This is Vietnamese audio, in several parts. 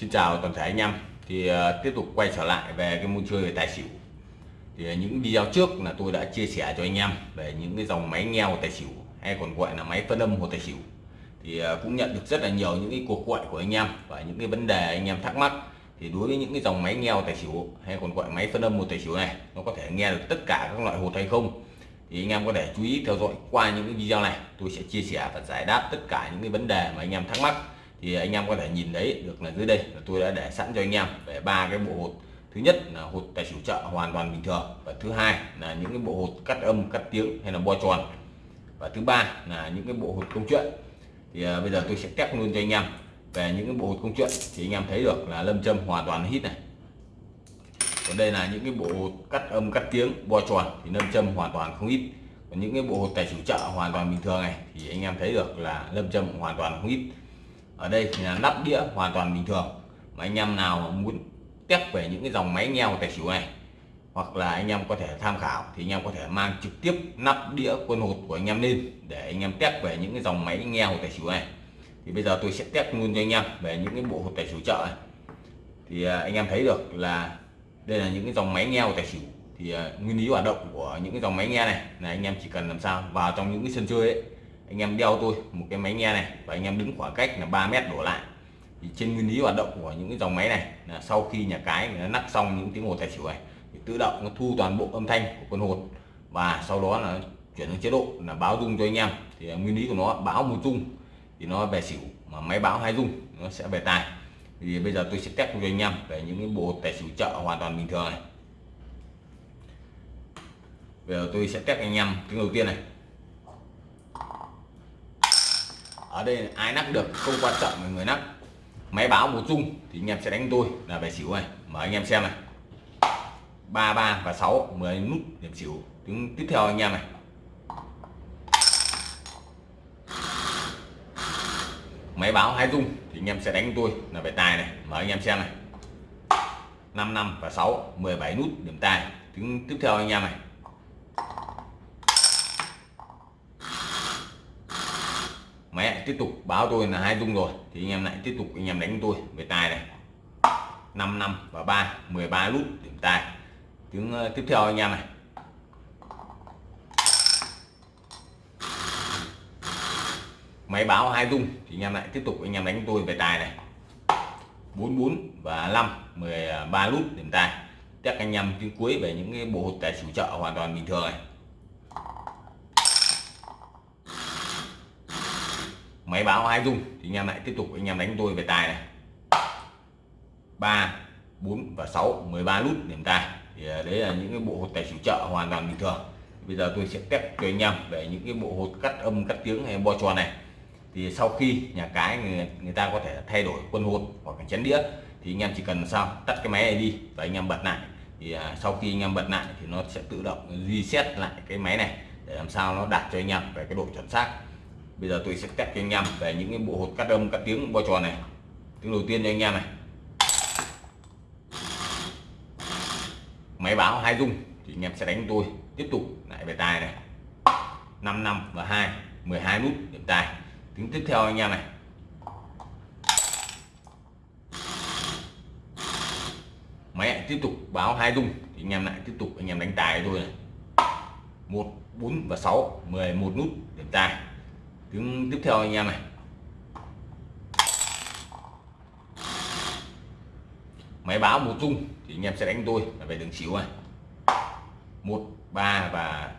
Xin chào toàn thể anh em. Thì uh, tiếp tục quay trở lại về cái môn chơi về tài xỉu. Thì uh, những video trước là tôi đã chia sẻ cho anh em về những cái dòng máy nghèo tài xỉu hay còn gọi là máy phân âm hồ tài xỉu. Thì uh, cũng nhận được rất là nhiều những cái cuộc gọi của anh em và những cái vấn đề anh em thắc mắc. Thì đối với những cái dòng máy nghèo tài xỉu hay còn gọi máy phân âm hồ tài xỉu này nó có thể nghe được tất cả các loại hột hay không? Thì anh em có thể chú ý theo dõi qua những cái video này tôi sẽ chia sẻ và giải đáp tất cả những cái vấn đề mà anh em thắc mắc thì anh em có thể nhìn thấy được là dưới đây là tôi đã để sẵn cho anh em về ba cái bộ hột. Thứ nhất là hột tài xỉu chợ hoàn toàn bình thường và thứ hai là những cái bộ hột cắt âm cắt tiếng hay là bo tròn. Và thứ ba là những cái bộ hột công chuyện. Thì à, bây giờ tôi sẽ test luôn cho anh em về những cái bộ hột công chuyện thì anh em thấy được là lâm châm hoàn toàn hít này. Còn đây là những cái bộ hột cắt âm cắt tiếng bo tròn thì lâm châm hoàn toàn không ít còn những cái bộ hột tài xỉu chợ hoàn toàn bình thường này thì anh em thấy được là lâm châm hoàn toàn không ít ở đây thì là nắp đĩa hoàn toàn bình thường. Mà anh em nào muốn test về những cái dòng máy nghèo tài xỉu này, hoặc là anh em có thể tham khảo, thì anh em có thể mang trực tiếp nắp đĩa quân hột của anh em lên để anh em test về những cái dòng máy nghèo tài xỉu này. Thì bây giờ tôi sẽ test luôn cho anh em về những cái bộ hột tài xỉu chợ này. Thì à, anh em thấy được là đây là những cái dòng máy nghèo tài xỉu. Thì à, nguyên lý hoạt động của những cái dòng máy nghe này là anh em chỉ cần làm sao vào trong những cái sân chơi ấy anh em đeo tôi một cái máy nghe này và anh em đứng khoảng cách là 3 mét đổ lại. Thì trên nguyên lý hoạt động của những cái dòng máy này là sau khi nhà cái nó nắp xong những tiếng hồ tài xỉu này, thì tự động nó thu toàn bộ âm thanh của con hột và sau đó là chuyển sang chế độ là báo rung cho anh em. Thì nguyên lý của nó, báo một rung thì nó về xỉu, mà máy báo hai rung nó sẽ về tài. Thì bây giờ tôi sẽ test cho anh em về những cái bộ tài xỉu chợ hoàn toàn bình thường này. Bây giờ tôi sẽ test anh em tiếng đầu tiên này. Ở đây ai nắp được không quan trọng là người nắp máy báo một chung thì anh em sẽ đánh tôi là về xỉu này. Mở anh em xem này. Ba ba và 6 10 nút điểm xỉu. Tiếng tiếp theo anh em này. Máy báo hai dung thì anh em sẽ đánh tôi là về tài này. Mở anh em xem này. 5 năm và 6 17 nút điểm tài. Tiếng tiếp theo anh em này. Mẹ tiếp tục báo tôi là hai dung rồi. Thì anh em lại tiếp tục, anh em đánh tôi về tài này. 5 năm và 3 13 nút điểm tài. Tiếng ờ, tiếp theo anh em này. Máy báo hai dung, thì anh em lại tiếp tục, anh em đánh tôi về tài này. 44 và 5 13 nút điểm tài. Chắc anh em tiếng cuối về những cái bộ hột tài chủ trợ hoàn toàn bình thường này. Máy báo hai dung. Thì anh em lại tiếp tục anh em đánh tôi về tài này. 3 4 và sáu 13 nút điểm tài. Thì à, đấy là những cái bộ hột tài xỉu chợ hoàn toàn bình thường. Bây giờ tôi sẽ test cho anh em về những cái bộ hột cắt âm cắt tiếng hay bo tròn này. Thì sau khi nhà cái người, người ta có thể thay đổi quân hột hoặc chén đĩa thì anh em chỉ cần sao? Tắt cái máy này đi và anh em bật lại. Thì à, sau khi anh em bật lại thì nó sẽ tự động reset lại cái máy này để làm sao nó đạt cho anh em về cái độ chuẩn xác bây giờ tôi sẽ test cho anh em về những cái bộ hột cắt âm, cắt tiếng bo tròn này. Tiếng đầu tiên cho anh em này. Máy báo hai dung thì anh em sẽ đánh tôi. Tiếp tục lại về tài này. 5 năm và 2 12 nút điểm tài. Tiếng tiếp theo anh em này. Máy tiếp tục báo hai dung thì anh em lại tiếp tục anh em đánh tài tôi này. Một, bốn và 6 11 nút điểm tài tiếng tiếp theo anh em này. Máy báo một dung thì anh em sẽ đánh tôi là về đường xỉu này. Một, ba và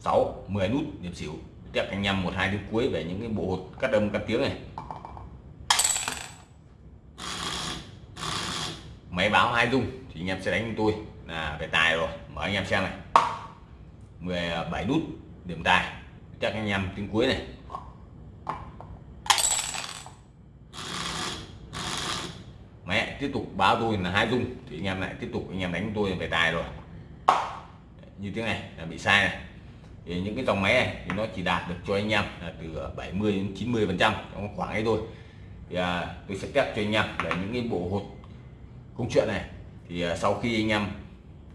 6 10 nút điểm xỉu. Tiếp anh em một, hai tiếng cuối về những cái bộ hột cắt âm cắt tiếng này. Máy báo hai dung thì anh em sẽ đánh tôi là về tài rồi. Mở anh em xem này. 17 nút điểm tài. Chắc anh em tiếng cuối này. Mẹ tiếp tục báo tôi là hai dung thì anh em lại tiếp tục anh em đánh tôi về tài rồi. Như thế này là bị sai này. Thì những cái dòng máy này thì nó chỉ đạt được cho anh em là từ 70 đến 90 phần trăm trong khoảng ấy thôi. Thì à, tôi sẽ test cho anh em về những cái bộ hột công chuyện này. Thì à, sau khi anh em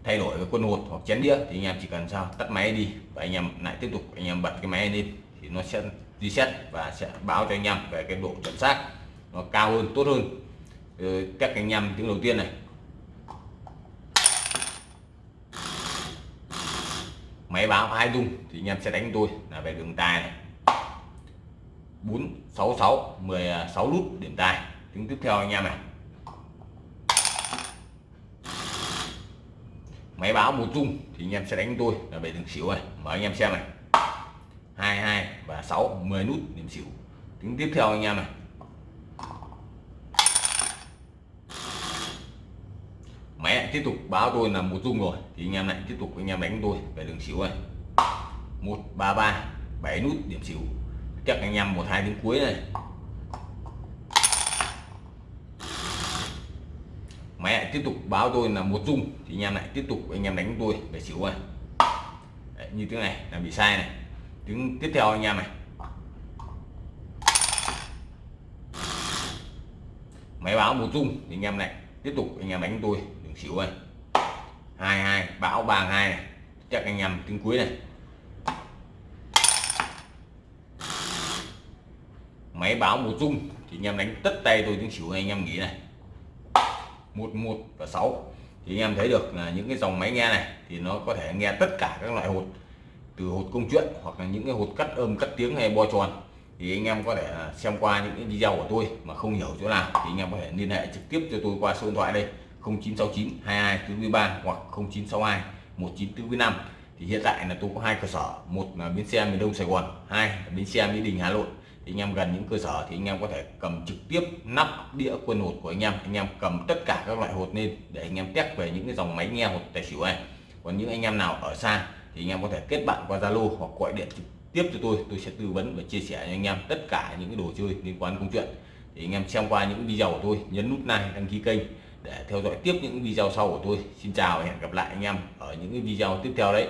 thay đổi cái quân hột hoặc chén đĩa thì anh em chỉ cần sao tắt máy đi và anh em lại tiếp tục anh em bật cái máy lên thì nó sẽ reset và sẽ báo cho anh em về cái độ chuẩn xác nó cao hơn tốt hơn. Ờ, các anh em tiếng đầu tiên này. Máy báo hai dung thì anh em sẽ đánh tôi là về đường tài này. 466 16 nút điểm tài. Tiếng tiếp theo anh em này. Máy báo một dung thì anh em sẽ đánh tôi là về đường xỉu này. Mở anh em xem này. 22 và 6 10 nút điểm xỉu. Tiếng tiếp theo anh em này máy lại tiếp tục báo tôi là một dung rồi. Thì anh em lại tiếp tục anh em đánh tôi về đường xỉu này. 133 7 nút điểm xỉu. Chắc anh em một hai đến cuối này. Máy lại tiếp tục báo tôi là một dung. Thì anh em lại tiếp tục anh em đánh tôi về xỉu này. Đấy, như tiếng này là bị sai này. Tiếng tiếp theo anh em này. Máy báo một dung thì anh em lại tiếp tục anh em đánh tôi xỉu này hai hai bão ba hai này. Chắc anh em tiếng cuối này. Máy báo một dung thì anh em đánh tất tay tôi tiếng xỉu này anh em nghĩ này. Một một và sáu. Thì anh em thấy được là những cái dòng máy nghe này, thì nó có thể nghe tất cả các loại hột. Từ hột công chuyện, hoặc là những cái hột cắt âm cắt tiếng hay bo tròn. Thì anh em có thể xem qua những cái video của tôi mà không hiểu chỗ nào, thì anh em có thể liên hệ trực tiếp cho tôi qua số điện thoại đây. 0969 22 43 hoặc 0962 19445 thì hiện tại là tôi có hai cơ sở, một là bến xe miền Đông Sài Gòn, hai là bến xe Mỹ Đình Hà Nội. Thì anh em gần những cơ sở thì anh em có thể cầm trực tiếp nắp đĩa quân hột của anh em anh em cầm tất cả các loại hột lên để anh em test về những cái dòng máy nghe hột tài xỉu này. Còn những anh em nào ở xa thì anh em có thể kết bạn qua Zalo hoặc gọi điện trực tiếp cho tôi tôi sẽ tư vấn và chia sẻ cho anh em tất cả những cái đồ chơi liên quan công chuyện. Thì anh em xem qua những video của tôi, nhấn nút like, đăng ký kênh để theo dõi tiếp những video sau của tôi. Xin chào và hẹn gặp lại anh em ở những video tiếp theo đấy.